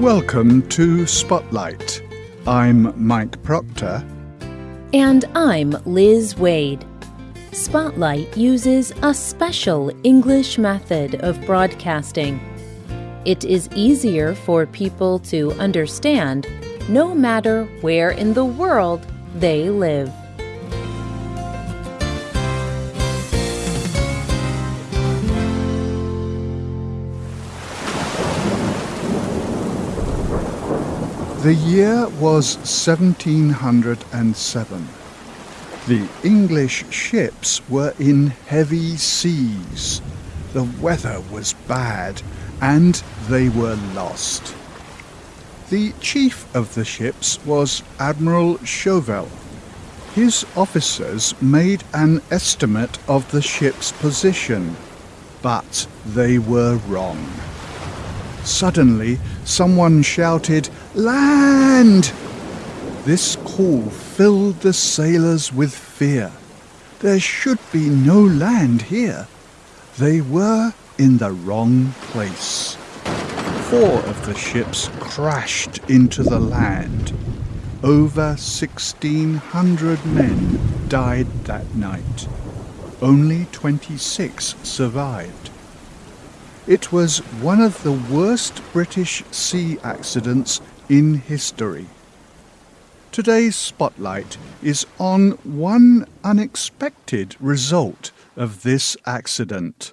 Welcome to Spotlight. I'm Mike Proctor. And I'm Liz Wade. Spotlight uses a special English method of broadcasting. It is easier for people to understand no matter where in the world they live. The year was 1707. The English ships were in heavy seas. The weather was bad and they were lost. The chief of the ships was Admiral Shovell. His officers made an estimate of the ship's position, but they were wrong. Suddenly, someone shouted, Land! This call filled the sailors with fear. There should be no land here. They were in the wrong place. Four of the ships crashed into the land. Over 1,600 men died that night. Only 26 survived. It was one of the worst British sea accidents in history. Today's spotlight is on one unexpected result of this accident.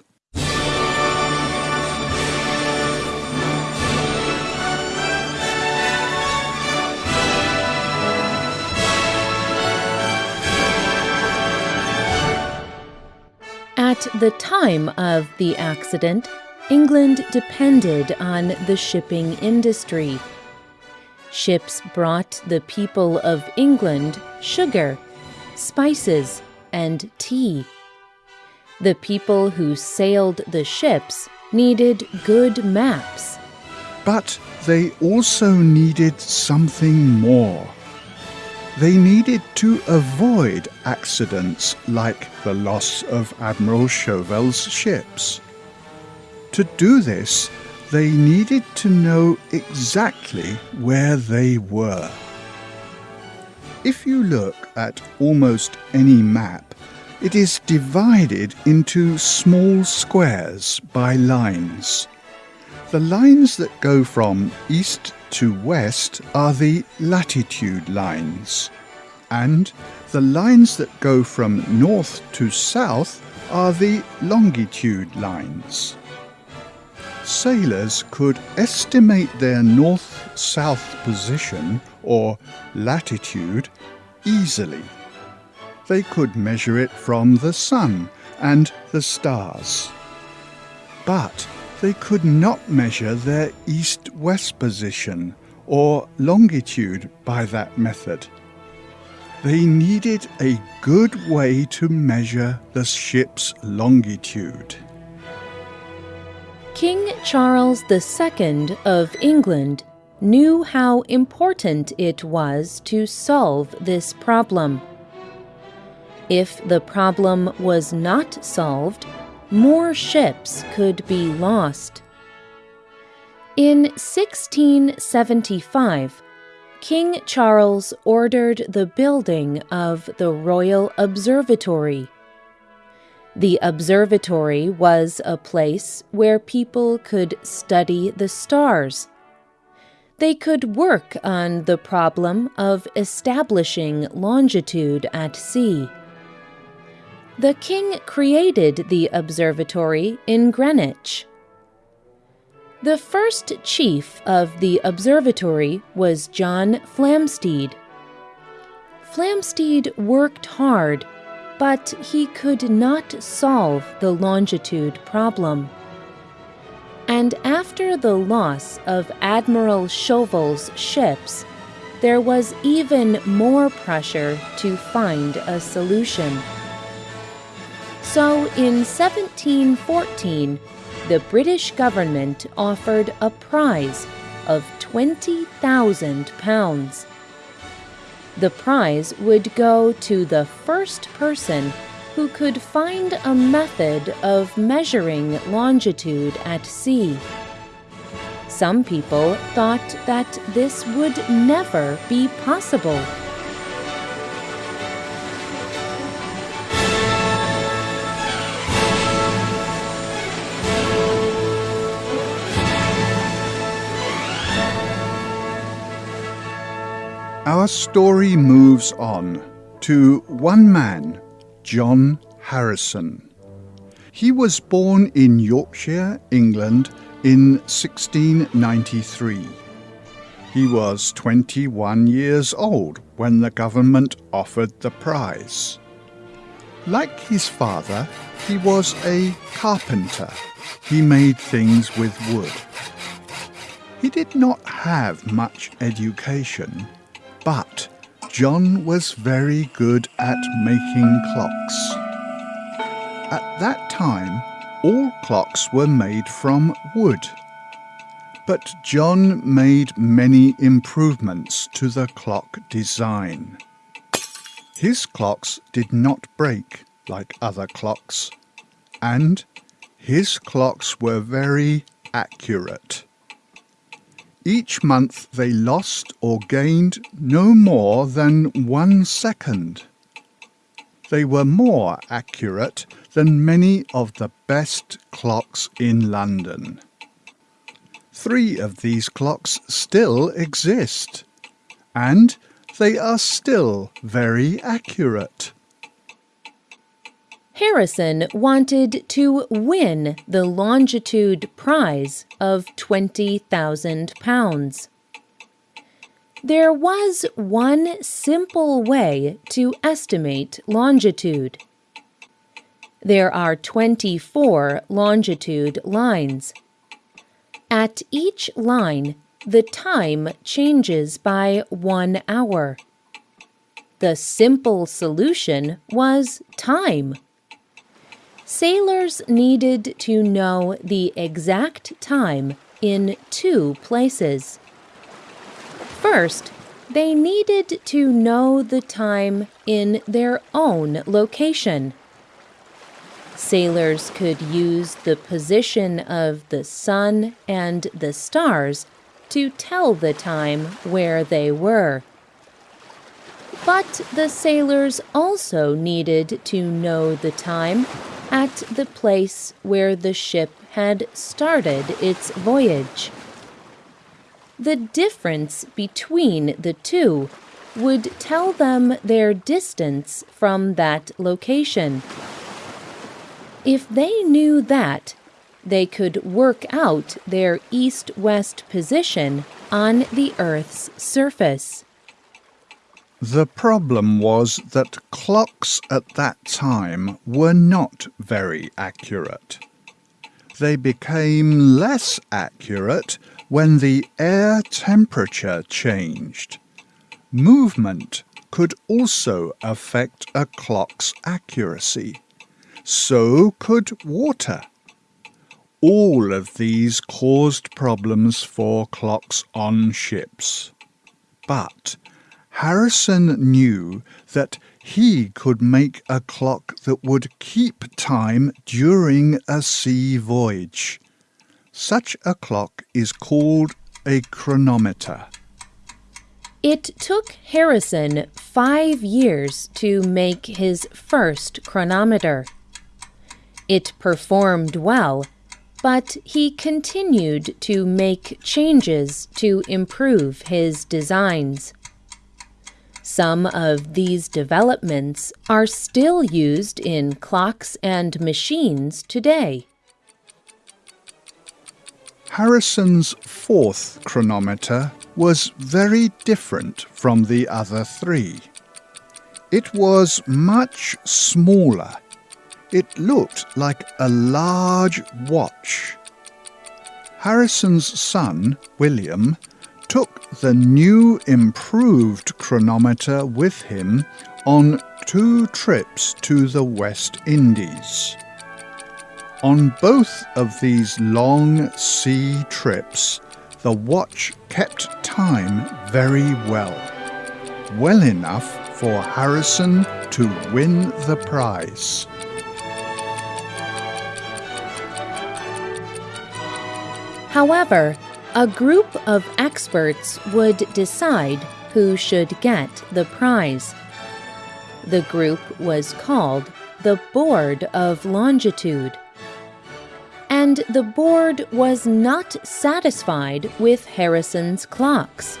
At the time of the accident, England depended on the shipping industry. Ships brought the people of England sugar, spices, and tea. The people who sailed the ships needed good maps. But they also needed something more. They needed to avoid accidents like the loss of Admiral Shovell's ships. To do this, they needed to know exactly where they were. If you look at almost any map, it is divided into small squares by lines. The lines that go from east to west are the latitude lines, and the lines that go from north to south are the longitude lines sailors could estimate their north-south position, or latitude, easily. They could measure it from the sun and the stars. But they could not measure their east-west position or longitude by that method. They needed a good way to measure the ship's longitude. King Charles II of England knew how important it was to solve this problem. If the problem was not solved, more ships could be lost. In 1675, King Charles ordered the building of the Royal Observatory. The observatory was a place where people could study the stars. They could work on the problem of establishing longitude at sea. The king created the observatory in Greenwich. The first chief of the observatory was John Flamsteed. Flamsteed worked hard but he could not solve the longitude problem. And after the loss of Admiral Shovell's ships, there was even more pressure to find a solution. So in 1714, the British government offered a prize of £20,000 the prize would go to the first person who could find a method of measuring longitude at sea. Some people thought that this would never be possible. Our story moves on to one man, John Harrison. He was born in Yorkshire, England in 1693. He was 21 years old when the government offered the prize. Like his father, he was a carpenter. He made things with wood. He did not have much education, but John was very good at making clocks. At that time, all clocks were made from wood. But John made many improvements to the clock design. His clocks did not break like other clocks, and his clocks were very accurate. Each month they lost or gained no more than one second. They were more accurate than many of the best clocks in London. Three of these clocks still exist, and they are still very accurate. Harrison wanted to win the longitude prize of £20,000. There was one simple way to estimate longitude. There are 24 longitude lines. At each line, the time changes by one hour. The simple solution was time. Sailors needed to know the exact time in two places. First, they needed to know the time in their own location. Sailors could use the position of the sun and the stars to tell the time where they were. But the sailors also needed to know the time at the place where the ship had started its voyage. The difference between the two would tell them their distance from that location. If they knew that, they could work out their east west position on the Earth's surface. The problem was that clocks at that time were not very accurate. They became less accurate when the air temperature changed. Movement could also affect a clock's accuracy. So could water. All of these caused problems for clocks on ships. But Harrison knew that he could make a clock that would keep time during a sea voyage. Such a clock is called a chronometer. It took Harrison five years to make his first chronometer. It performed well, but he continued to make changes to improve his designs. Some of these developments are still used in clocks and machines today. Harrison's fourth chronometer was very different from the other three. It was much smaller. It looked like a large watch. Harrison's son, William, took the new improved chronometer with him on two trips to the West Indies. On both of these long sea trips, the watch kept time very well, well enough for Harrison to win the prize. However, A group of experts would decide who should get the prize. The group was called the Board of Longitude. And the board was not satisfied with Harrison's clocks.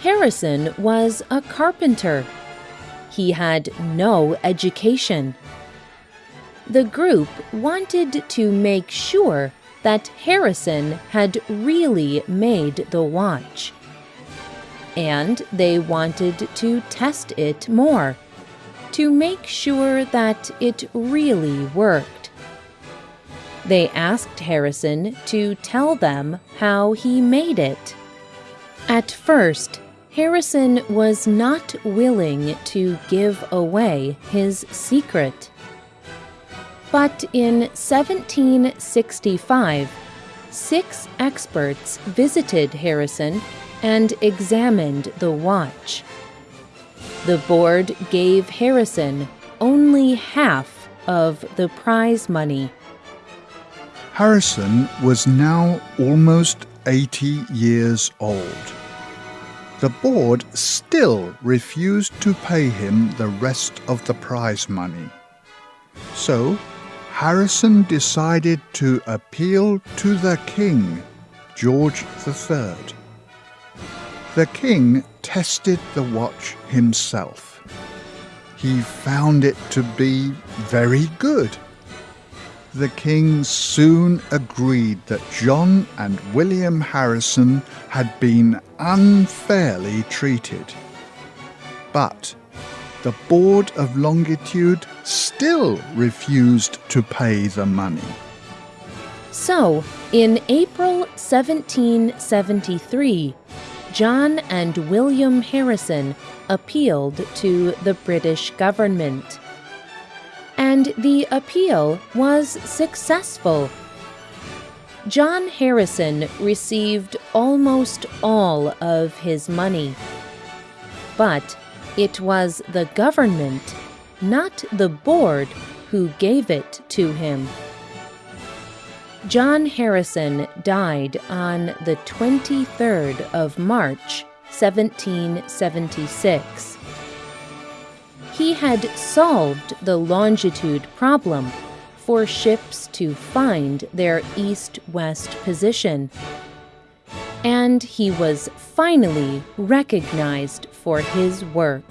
Harrison was a carpenter. He had no education. The group wanted to make sure that Harrison had really made the watch. And they wanted to test it more to make sure that it really worked. They asked Harrison to tell them how he made it. At first, Harrison was not willing to give away his secret. But in 1765, six experts visited Harrison and examined the watch. The board gave Harrison only half of the prize money. Harrison was now almost 80 years old the board still refused to pay him the rest of the prize money. So Harrison decided to appeal to the king, George III. The king tested the watch himself. He found it to be very good the king soon agreed that John and William Harrison had been unfairly treated. But the Board of Longitude still refused to pay the money. So, in April 1773, John and William Harrison appealed to the British government and the appeal was successful. John Harrison received almost all of his money. But it was the government, not the board, who gave it to him. John Harrison died on the 23rd of March, 1776 he had solved the longitude problem for ships to find their east west position. And he was finally recognized for his work.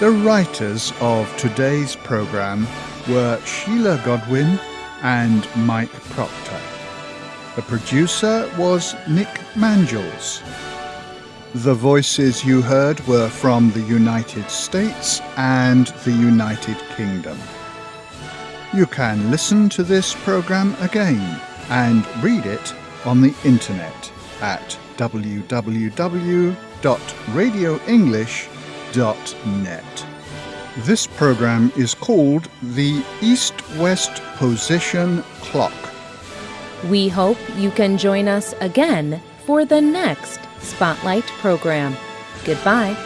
The writers of today's program were Sheila Godwin and Mike Proctor. The producer was Nick Mangels. The voices you heard were from the United States and the United Kingdom. You can listen to this program again and read it on the internet at www.radioenglish.com net. This program is called the East West Position Clock. We hope you can join us again for the next Spotlight program. Goodbye.